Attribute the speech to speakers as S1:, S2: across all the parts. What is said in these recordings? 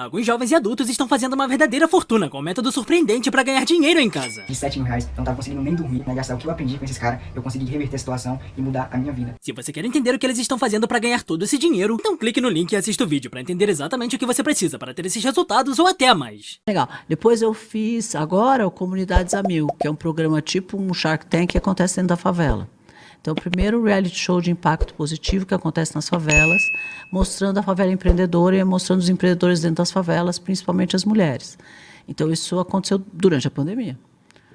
S1: Alguns jovens e adultos estão fazendo uma verdadeira fortuna com um método surpreendente para ganhar dinheiro em casa.
S2: De 7 mil reais, eu não tava conseguindo nem dormir, né? Gastar o que eu aprendi com esses caras, eu consegui reverter a situação e mudar a minha vida.
S1: Se você quer entender o que eles estão fazendo para ganhar todo esse dinheiro, então clique no link e assista o vídeo para entender exatamente o que você precisa para ter esses resultados ou até mais.
S3: Legal. Depois eu fiz agora o Comunidades a Mil, que é um programa tipo um Shark Tank que acontece dentro da favela. Então, o primeiro reality show de impacto positivo que acontece nas favelas, mostrando a favela empreendedora e mostrando os empreendedores dentro das favelas, principalmente as mulheres. Então, isso aconteceu durante a pandemia.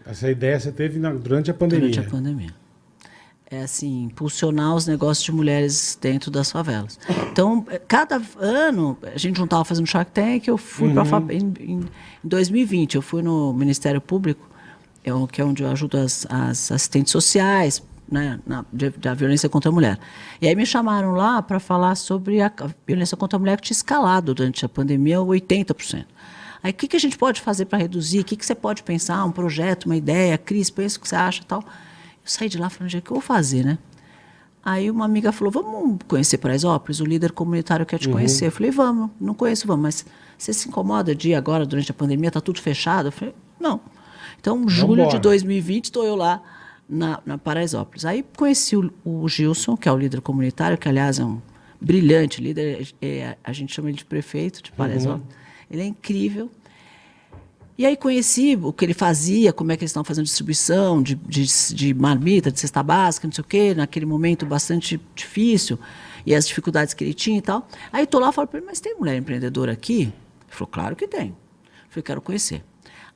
S4: Essa ideia você teve na, durante a pandemia?
S3: Durante a pandemia. É assim, impulsionar os negócios de mulheres dentro das favelas. Então, cada ano, a gente não estava fazendo Shark Tank, eu fui uhum. para em, em, em 2020, eu fui no Ministério Público, é que é onde eu ajudo as, as assistentes sociais, né, na, de, da violência contra a mulher. E aí me chamaram lá para falar sobre a, a, violência contra a mulher que tinha escalado durante a pandemia 80%. Aí o que, que a gente pode fazer para reduzir? O que, que você pode pensar? Um projeto, uma ideia? Cris, pensa o que você acha tal. Eu saí de lá falando, o que eu vou fazer, né? Aí uma amiga falou, vamos conhecer Paraisópolis? O líder comunitário quer te uhum. conhecer. Eu falei, vamos, não conheço, vamos. Mas você se incomoda de ir agora, durante a pandemia, está tudo fechado? Eu falei, não. Então, julho de 2020, estou eu lá na, na Paraisópolis. Aí conheci o, o, Gilson, que é o líder comunitário, que aliás é um brilhante líder, é, é a gente chama ele de prefeito de Paraisópolis. Uhum. Ele é incrível. E aí conheci o que ele fazia, como é que eles estão fazendo distribuição de, de, de marmita, de cesta básica, não sei o quê, naquele momento bastante difícil, e as dificuldades que ele tinha e tal. Aí estou lá e falo para ele, mas tem mulher empreendedora aqui? Ele falou, claro que tem. Eu falei, quero conhecer.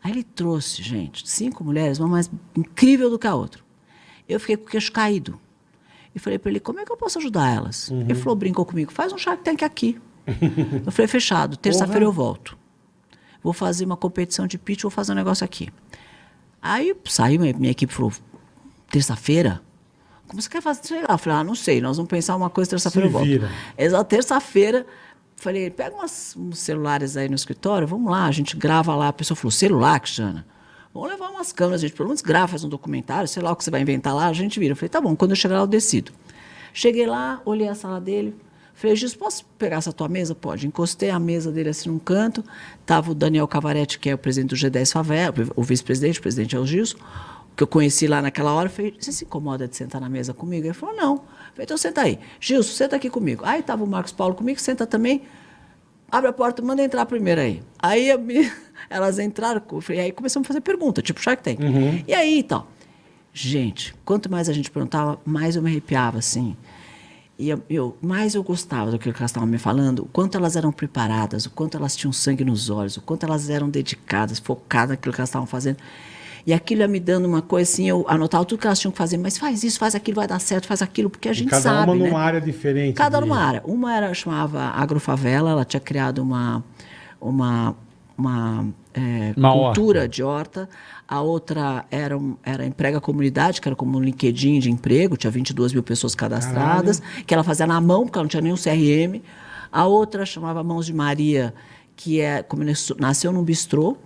S3: Aí ele trouxe, gente, cinco mulheres, uma mais incrível do que a outra. Eu fiquei com o queixo caído. E falei para ele, como é que eu posso ajudar elas? Uhum. Ele falou, brincou comigo, faz um Shark Tank aqui. eu falei, fechado, terça-feira eu volto. Vou fazer uma competição de pitch, vou fazer um negócio aqui. Aí saiu, minha equipe falou, terça-feira? Como você quer fazer? Sei lá. Eu falei, ah, não sei, nós vamos pensar uma coisa, terça-feira eu volto. Exato, terça-feira Falei, pega umas, uns celulares aí no escritório, vamos lá, a gente grava lá. A pessoa falou, celular, Cristiana? Vamos levar umas câmeras, a gente pelo menos grava, faz um documentário, sei lá o que você vai inventar lá, a gente vira. Eu falei, tá bom, quando eu chegar lá eu decido. Cheguei lá, olhei a sala dele, falei, Gis, posso pegar essa tua mesa? Pode. Encostei a mesa dele assim num canto, tava o Daniel Cavaretti, que é o presidente do G10 Favela, o vice-presidente, o presidente é o Gilson, que eu conheci lá naquela hora, falei, você se incomoda de sentar na mesa comigo? Ele falou, não. Falei, então senta aí. Gilson, senta aqui comigo. Aí estava o Marcos Paulo comigo, senta também. Abre a porta, manda entrar primeiro aí. Aí elas entraram, e aí começamos a fazer pergunta, tipo Shark Tank. Uhum. E aí, então, gente, quanto mais a gente perguntava, mais eu me arrepiava, assim. E eu, eu mais eu gostava do que elas estavam me falando, o quanto elas eram preparadas, o quanto elas tinham sangue nos olhos, o quanto elas eram dedicadas, focadas naquilo que elas estavam fazendo. E aquilo ia me dando uma coisa assim, eu anotava tudo que elas tinham que fazer, mas faz isso, faz aquilo, vai dar certo, faz aquilo, porque a gente
S4: cada
S3: sabe.
S4: Cada uma
S3: né?
S4: numa área diferente.
S3: Cada de... numa área. Uma era, chamava Agrofavela, ela tinha criado uma, uma, uma, é, uma cultura horta. de horta. A outra era, era Emprega Comunidade, que era como um LinkedIn de emprego, tinha 22 mil pessoas cadastradas, Caralho. que ela fazia na mão, porque ela não tinha nenhum CRM. A outra chamava Mãos de Maria, que é, como nasceu num bistrô,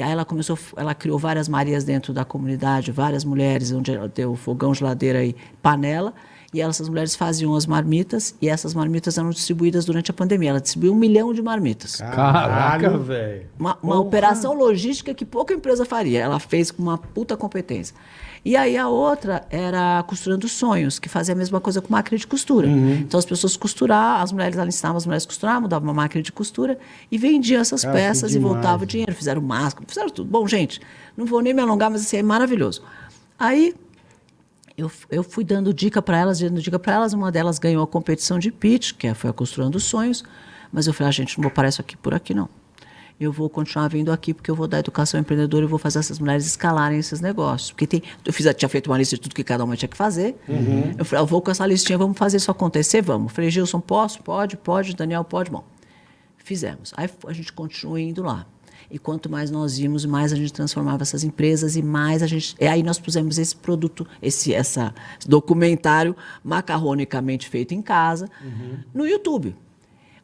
S3: e aí ela começou, ela criou várias Marias dentro da comunidade, várias mulheres, onde deu fogão, geladeira e panela. E essas mulheres faziam as marmitas e essas marmitas eram distribuídas durante a pandemia. Ela distribuiu um milhão de marmitas.
S4: Caraca, velho.
S3: Uma, uma operação logística que pouca empresa faria. Ela fez com uma puta competência. E aí a outra era Costurando Sonhos, que fazia a mesma coisa com máquina de costura. Uhum. Então as pessoas costuravam, as mulheres, ela ensinava as mulheres a costurar, mudavam uma máquina de costura e vendiam essas Cara, peças e voltava o dinheiro. Fizeram máscara, fizeram tudo. Bom, gente, não vou nem me alongar, mas assim, é maravilhoso. Aí eu, eu fui dando dica para elas, dando dica para elas. Uma delas ganhou a competição de pitch, que é, foi a Costurando Sonhos. Mas eu falei, ah, gente, não vou parar isso aqui por aqui, não eu vou continuar vindo aqui porque eu vou dar educação empreendedora e vou fazer essas mulheres escalarem esses negócios. Porque tem, eu fiz, tinha feito uma lista de tudo que cada uma tinha que fazer. Uhum. Eu falei, eu vou com essa listinha, vamos fazer isso acontecer, vamos. Eu falei, Gilson, posso? Pode, pode. Daniel, pode. Bom, fizemos. Aí a gente continua indo lá. E quanto mais nós íamos, mais a gente transformava essas empresas e mais a gente. E aí nós pusemos esse produto, esse essa documentário macarronicamente feito em casa, uhum. no YouTube.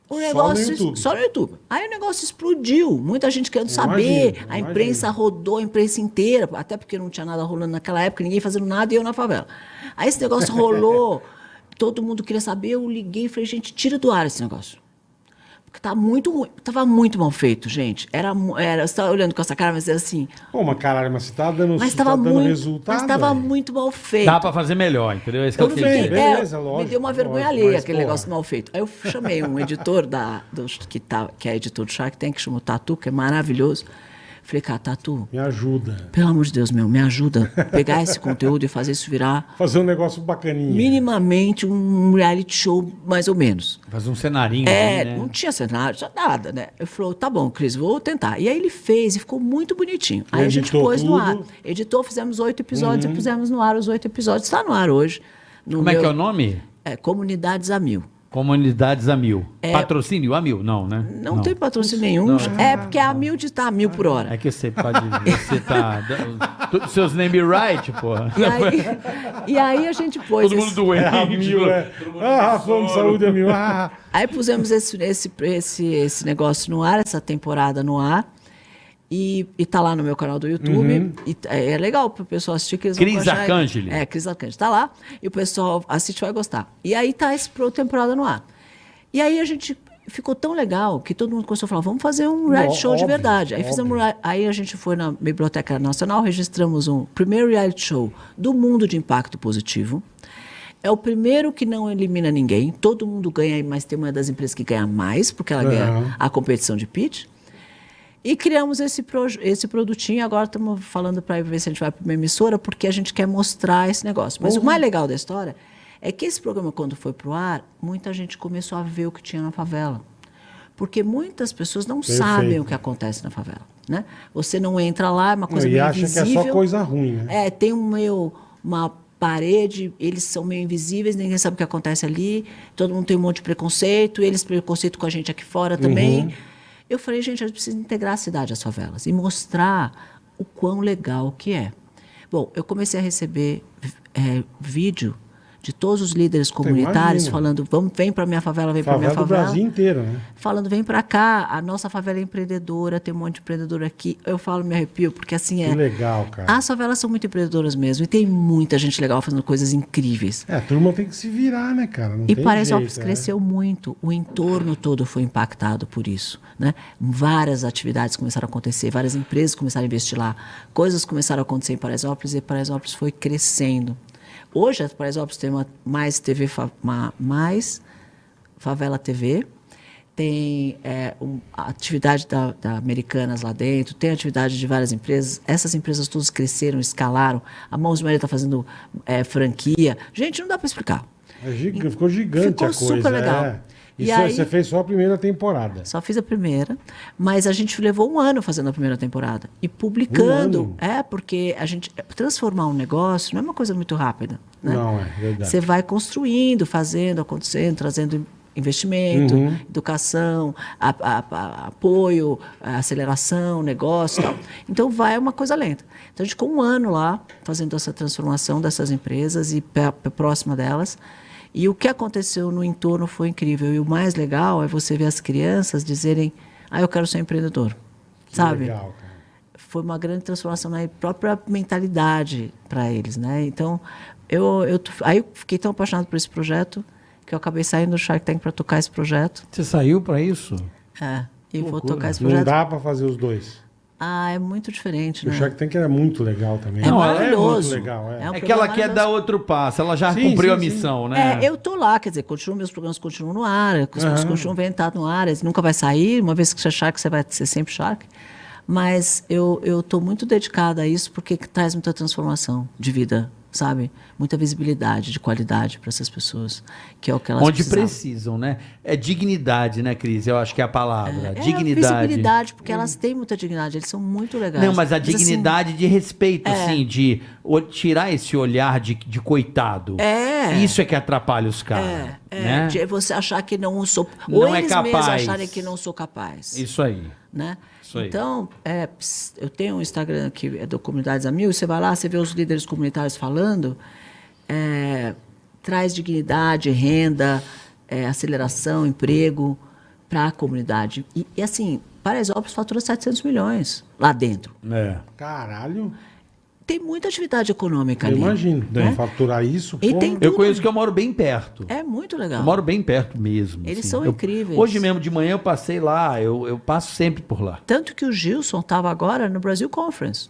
S3: O negócio, só no YouTube. Só no YouTube. Aí o negócio explodiu. Muita gente querendo saber. a imprensa rodou, a imprensa inteira, até porque não tinha nada rolando naquela época, ninguém fazendo nada e eu na favela. Aí esse negócio rolou, todo mundo queria saber, eu liguei e falei, gente, tira do ar esse negócio. Porque tá muito ruim. Tava muito mal feito, gente. Era, era, você tá olhando com essa cara, mas é assim.
S4: Pô, mas caralho, mas você tá dando,
S3: Mas
S4: você
S3: tava
S4: tá dando
S3: muito.
S4: resultado.
S3: Mas tava
S4: velho.
S3: muito mal feito.
S5: Dá pra fazer melhor, entendeu? Esse que eu
S3: Eu
S5: quis
S4: bem,
S5: dizer.
S4: bem. beleza,
S3: é,
S4: lógico,
S3: me deu uma vergonha
S4: lógico,
S3: alheia aquele
S4: porra.
S3: negócio mal feito. Aí eu chamei um editor da, do, que, tá, que é editor do Shark Tank, que chama o Tatu, que é maravilhoso. Falei, cara, Tatu,
S4: Me ajuda.
S3: pelo amor de Deus, meu, me ajuda a pegar esse conteúdo e fazer isso virar
S4: Fazer um negócio bacaninha.
S3: minimamente um reality show, mais ou menos.
S5: Fazer um cenarinho
S3: É,
S5: ali, né?
S3: não tinha cenário, só nada, né? Eu falou, tá bom, Cris, vou tentar. E aí ele fez e ficou muito bonitinho. Aí a gente
S4: editou
S3: pôs no
S4: tudo.
S3: ar. Editou, fizemos oito episódios e pusemos no ar os oito episódios. Está no ar hoje. no
S5: Como é
S3: meu-
S5: que é o nome?
S3: É, Comunidades a Mil.
S5: Comunidades a mil. Patrocínio a mil? Não, né?
S3: Não, tem patrocínio nenhum. É, porque a mil de tá a mil por hora.
S5: É que você pode. Você tá. Seus name right, porra.
S3: E aí, e aí a gente pôs.
S5: Todo mundo
S3: esse-
S5: doente.
S4: É a mil, é. Ah, de saúde é mil. Ah,
S3: Aí pusemos esse, esse, esse, esse negócio no ar, essa temporada no ar. E, e tá lá no meu canal do YouTube. E t- é, é legal pro pessoal assistir que eles
S5: Cris Arcangeli.
S3: É, Cris Arcangeli. Tá lá. E o pessoal assiste e vai gostar. E aí tá essa pro- temporada no ar. E aí a gente ficou tão legal que todo mundo começou a falar, vamos fazer um reality
S4: Ó,
S3: show de
S4: óbvio,
S3: verdade. Aí,
S4: óbvio.
S3: fizemos, aí a gente foi na Biblioteca Nacional, registramos um primeiro reality show do mundo de impacto positivo. É o primeiro que não elimina ninguém. Todo mundo ganha, mas tem uma das empresas que ganha mais, porque ela ganha a competição de pitch. E criamos esse, esse produtinho. Agora estamos falando para ver se a gente vai para uma emissora, porque a gente quer mostrar esse negócio. Mas o mais legal da história é que esse programa, quando foi para o ar, muita gente começou a ver o que tinha na favela. Porque muitas pessoas não
S4: Perfeito.
S3: sabem o que acontece na favela. Né? Você não entra lá, é uma coisa
S4: e
S3: meio
S4: acha que
S3: invisível.
S4: é só coisa ruim, né?
S3: É, tem um meio, uma parede, eles são meio invisíveis, ninguém sabe o que acontece ali, todo mundo tem um monte de preconceito, eles preconceito com a gente aqui fora também. Eu falei, gente, a gente precisa integrar a cidade às favelas e mostrar o quão legal que é. Bom, eu comecei a receber é, vídeo de todos os líderes comunitários falando, vamos, vem para minha favela, vem para minha
S4: Favela do Brasil inteiro, né?
S3: falando, vem pra cá, a nossa favela é empreendedora, tem um monte de empreendedor aqui. Eu falo, me arrepio, porque assim é.
S4: Que legal, cara.
S3: As favelas são muito empreendedoras mesmo, e tem muita gente legal fazendo coisas incríveis.
S4: É, a turma tem que se virar, né, cara? Não
S3: E Paraisópolis
S4: né?
S3: cresceu muito, o entorno todo foi impactado por isso. Né? Várias atividades começaram a acontecer, várias empresas começaram a investir lá, coisas começaram a acontecer em Paraisópolis e Paraisópolis foi crescendo. Hoje, a Paraisópolis tem uma mais TV, uma, mais Favela TV, tem é, um, a atividade da, da Americanas lá dentro, tem atividade de várias empresas. Essas empresas todas cresceram, escalaram. A Mãos de Maria está fazendo é, franquia. Gente, não dá para explicar.
S4: É giga- ficou gigante
S3: Ficou
S4: a coisa.
S3: super legal.
S4: É.
S3: E aí-
S4: você fez só a primeira temporada.
S3: Só fiz a primeira, mas a gente levou um ano fazendo a primeira temporada e publicando.
S4: Um ano?
S3: É, porque a gente transformar um negócio não é uma coisa muito rápida. Né?
S4: Não, é verdade.
S3: Você vai construindo, fazendo, acontecendo, trazendo investimento,
S4: Uhum.
S3: educação, a- a- a- apoio, aceleração, negócio tal. Então vai uma coisa lenta. Então a gente ficou um ano lá fazendo essa transformação dessas empresas e próxima delas. E o que aconteceu no entorno foi incrível. E o mais legal é você ver as crianças dizerem: Ah, eu quero ser empreendedor.
S4: Que
S3: Sabe?
S4: Legal, cara.
S3: foi uma grande transformação na própria mentalidade para eles, né? Então, eu, eu aí eu fiquei tão apaixonado por esse projeto que eu acabei saindo do Shark Tank para tocar esse projeto.
S5: Você saiu pra isso?
S3: É, e vou tocar esse
S4: Não
S3: projeto.
S4: dá pra fazer os dois.
S3: Ah, é muito diferente,
S4: O
S3: né?
S4: Shark Tank era muito legal também.
S3: É
S4: Não,
S3: maravilhoso.
S4: É muito legal, é.
S3: É um
S5: É que ela quer dar outro passo. Ela já
S4: Sim,
S5: cumpriu
S4: sim,
S5: a
S4: sim.
S5: missão, né?
S3: É, eu tô lá, quer dizer, continuo, meus programas continuam no ar, as coisas
S4: Aham.
S3: continuam vendo, tá no ar, nunca vai sair, uma vez que você é Shark, você vai ser sempre Shark. Mas eu eu tô muito dedicada a isso porque traz muita transformação de vida, sabe? Muita visibilidade, de qualidade para essas pessoas, que é o que elas
S5: Onde precisam, né? É dignidade, né, Cris? Eu acho que é a palavra.
S3: É
S5: dignidade.
S3: a visibilidade, porque elas têm muita dignidade, eles são muito legais.
S5: Não, mas a
S3: assim,
S5: dignidade de respeito,
S3: É.
S5: assim, de tirar esse olhar de, de coitado.
S3: É.
S5: Isso é que atrapalha os caras.
S3: é, é,
S5: né?
S3: de você achar que não sou...
S5: Não
S3: ou
S5: é
S3: eles mesmos
S5: capaz.
S3: acharem que não sou capaz.
S5: Isso aí.
S3: né?
S5: Isso aí.
S3: Então, é, eu tenho um Instagram que é do Comunidades a Mil, você vai lá, você vê os líderes comunitários falando, é, traz dignidade, renda, é, aceleração, emprego para a comunidade. E, e assim, Paraisópolis fatura 700 milhões lá dentro.
S5: É.
S4: Caralho.
S3: Tem muita atividade econômica
S4: Eu
S3: ali.
S4: imagino.
S3: né?
S4: Faturar isso,
S3: E tem
S5: Eu conheço que eu moro bem perto.
S3: É muito legal.
S5: Eu moro bem perto mesmo.
S3: Eles
S5: assim.
S3: são
S5: Eu-
S3: incríveis.
S5: Hoje mesmo de manhã eu passei lá, eu, eu passo sempre por lá.
S3: Tanto que o Gilson estava agora no Brasil Conference,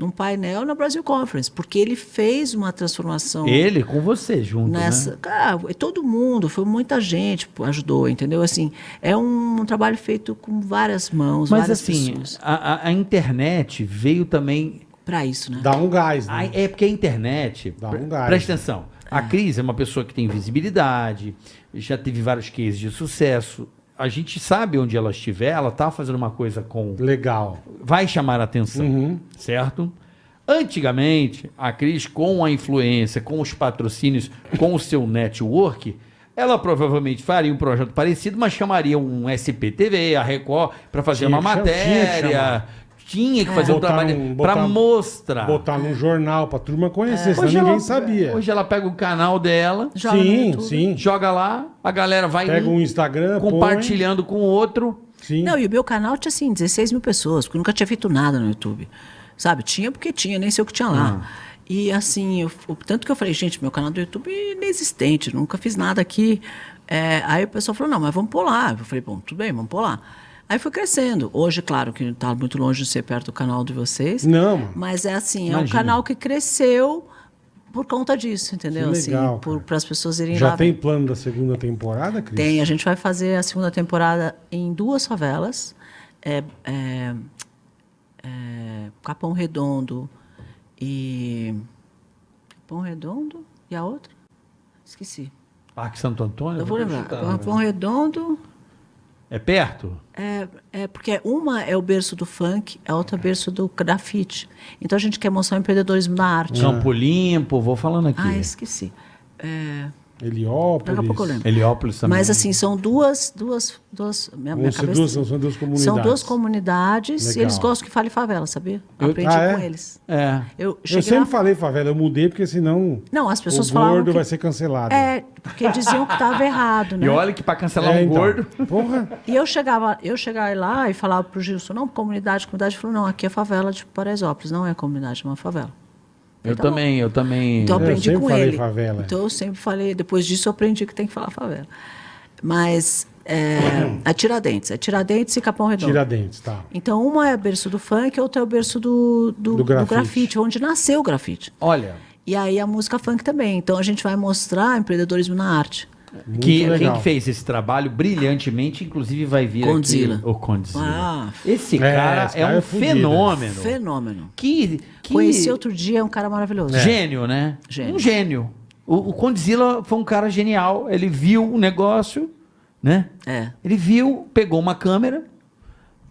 S3: num painel na Brasil Conference, porque ele fez uma transformação
S5: Ele com você junto,
S3: nessa.
S5: né?
S3: Cara, é todo mundo, foi muita gente que ajudou, entendeu? Assim, é um, trabalho feito com várias mãos,
S5: Mas
S3: várias
S5: assim,
S3: pessoas.
S5: a, a- a internet veio também.
S3: Para isso, né?
S4: dá um gás, né?
S5: é porque a internet.
S4: Dá um gás.
S5: Presta atenção. A Cris é uma pessoa que tem visibilidade, já teve vários cases de sucesso. A gente sabe onde ela estiver, ela tá fazendo uma coisa com.
S4: Legal.
S5: Vai chamar a atenção.
S4: Uhum.
S5: certo? Antigamente, a Cris, com a influência, com os patrocínios, com o seu network, ela provavelmente faria um projeto parecido, mas chamaria um SPTV, a Record, para fazer
S4: Tinha
S5: uma matéria. Tinha que fazer um
S4: Botar
S5: trabalho
S4: num-
S5: para
S4: botar-
S5: mostrar.
S4: Botar num jornal pra turma conhecer, senão
S5: Hoje
S4: ninguém
S5: ela,
S4: sabia.
S5: Hoje ela pega o canal dela,
S3: Joga no
S4: sim,
S3: YouTube.
S4: sim.
S5: joga lá, a galera vai
S4: Pega
S5: um
S4: um Instagram, põe.
S5: compartilhando com o outro.
S4: Sim.
S3: Não, e o meu canal tinha assim, 16 mil pessoas, porque eu nunca tinha feito nada no YouTube. Sabe? Tinha porque tinha, nem sei o que tinha lá. E assim, eu- o tanto que eu falei, gente, meu canal do YouTube é inexistente, nunca fiz nada aqui. É, aí o pessoal falou, não, mas vamos pôr lá. Eu falei, bom, tudo bem, vamos pôr lá. Aí foi crescendo. Hoje, claro, que está muito longe de ser perto do canal de vocês.
S4: Não.
S3: Mas é assim, é um
S5: Imagina.
S3: canal que cresceu por conta disso, entendeu?
S4: Que legal,
S3: assim, para as pessoas irem
S4: Já
S3: lá.
S4: tem
S3: ver.
S4: plano da segunda temporada, Cris?
S3: Tem, a gente vai fazer a segunda temporada em duas favelas. É, é, é, Capão Redondo e. Capão Redondo e a outra? Esqueci.
S5: Parque Santo Antônio?
S3: Eu vou lembrar. Capão? Redondo.
S5: É perto?
S3: É, é porque uma é o berço do funk, a outra é o berço do grafite. Então a gente quer mostrar o empreendedorismo da arte.
S5: Campo Limpo, vou falando aqui.
S3: Ah, esqueci. É,
S4: Heliópolis.
S3: daqui a pouco eu lembro.
S5: Heliópolis também.
S3: Mas assim, são duas, duas, duas, minha, minha cabeça-
S4: duas- são duas comunidades.
S3: São duas comunidades e
S4: Legal.
S3: eles gostam que fale favela, sabia?
S5: Eu-
S3: Aprendi
S4: Ah, é?
S3: com eles.
S5: É.
S3: Eu
S4: Eu sempre
S3: lá-
S4: falei favela, eu mudei porque senão
S3: Não, as pessoas
S4: o
S3: falavam
S4: gordo
S3: que...
S4: vai ser cancelado.
S3: É, porque diziam que estava errado, né?
S5: E olha que pra cancelar
S4: É,
S5: um
S4: então.
S5: gordo.
S4: Porra.
S3: E eu chegava, eu chegava lá e falava pro Gilson, não, comunidade, comunidade. Ele falou, não, aqui é favela de Paraisópolis, não é comunidade, é uma favela.
S5: Eu
S3: Tá bom.
S5: também, eu também.
S3: Então eu
S4: eu
S3: aprendi
S4: sempre
S3: com
S4: falei
S3: ele.
S4: favela.
S3: Então eu sempre falei, depois disso eu aprendi que tem que falar favela. Mas é, é Tiradentes, é Tiradentes e Capão Redondo.
S4: Tiradentes, tá.
S3: Então uma é berço do funk, a outra é o berço do, do,
S4: Do
S3: do
S4: grafite.
S3: grafite. onde nasceu o grafite.
S5: Olha,
S3: E aí a música funk também. Então a gente vai mostrar empreendedorismo na arte.
S4: Muito
S5: que, quem
S4: legal.
S5: que fez esse trabalho brilhantemente, inclusive vai vir
S3: Condzilla.
S5: aqui o Condzilla.
S3: Ah,
S5: esse
S4: É,
S5: cara
S4: esse
S5: é,
S4: cara
S5: um
S4: é
S5: fenômeno.
S3: fenômeno.
S5: Que, que
S3: Conheci outro dia um cara maravilhoso.
S5: gênio, né?
S3: Gênio.
S5: Um gênio. O, o Condzilla foi um cara genial. Ele viu o negócio, né?
S3: É.
S5: Ele viu, pegou uma câmera,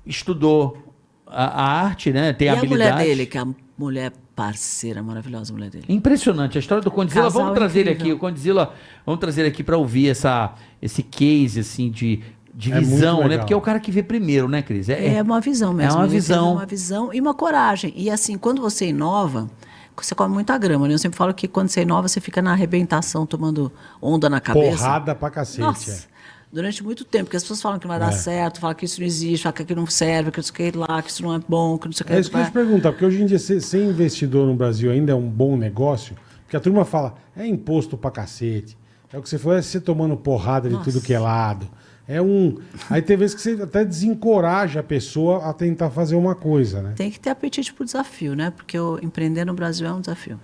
S5: estudou a, a arte, né? Tem
S3: e a
S5: habilidade.
S3: mulher dele, que é a mulher parceira, maravilhosa a mulher dele.
S5: Impressionante a história do Condzilla.
S3: Casal
S5: vamos trazer ele
S3: incrível.
S5: aqui, o Condzilla, vamos trazer ele aqui para ouvir essa, esse case assim de, de
S4: É
S5: visão, né? Porque é o cara que vê primeiro, né, Cris?
S3: É uma visão mesmo.
S5: É uma
S3: Ele
S5: visão.
S3: uma visão e uma coragem. E assim, quando você inova, você come muita grama, né? Eu sempre falo que quando você inova, você fica na arrebentação, tomando onda na cabeça.
S4: Porrada pra cacete.
S3: Nossa,
S4: é.
S3: Durante muito tempo, porque as pessoas falam que não vai dar certo, falam que isso não existe, falam que aquilo não serve, que isso que lá, que isso não é bom, que não sei o que.
S4: É isso que eu te perguntar, porque hoje em dia ser, ser investidor no Brasil ainda é um bom negócio, porque a turma fala, é imposto pra cacete. É o que você falou, é você tomando porrada de
S3: Nossa.
S4: tudo que é lado. É um. Aí tem vezes que você até desencoraja a pessoa a tentar fazer uma coisa, né?
S3: Tem que ter apetite pro desafio, né? Porque empreender no Brasil é um desafio.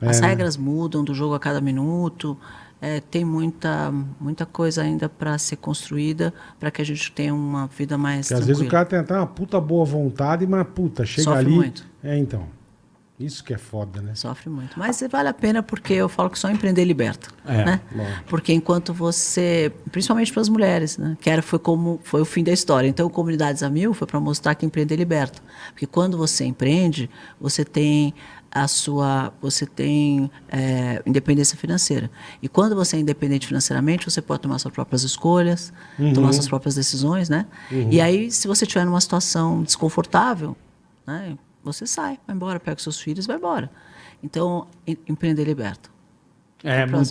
S4: É,
S3: As
S4: né?
S3: regras mudam do jogo a cada minuto. É, tem muita, muita coisa ainda para ser construída para que a gente tenha uma vida mais
S4: Porque às vezes o cara tem até uma puta boa vontade, mas puta, chega
S3: Sofre
S4: ali.
S3: muito.
S4: É, então. Isso que é foda, né?
S3: Sofre muito. Mas vale a pena porque eu falo que só empreender liberta.
S5: É,
S3: né? Porque enquanto você, principalmente para as mulheres, né? que era, foi como foi o fim da história. Então, Comunidades a Mil foi para mostrar que empreender liberta. Porque quando você empreende, você tem a sua, você tem é, independência financeira. E quando você é independente financeiramente, você pode tomar suas próprias escolhas,
S4: Uhum.
S3: tomar suas próprias decisões, né? E aí, se você estiver numa situação desconfortável, né? Você sai, vai embora, pega os seus filhos, vai embora. Então, em- empreender liberta.
S5: É, muito,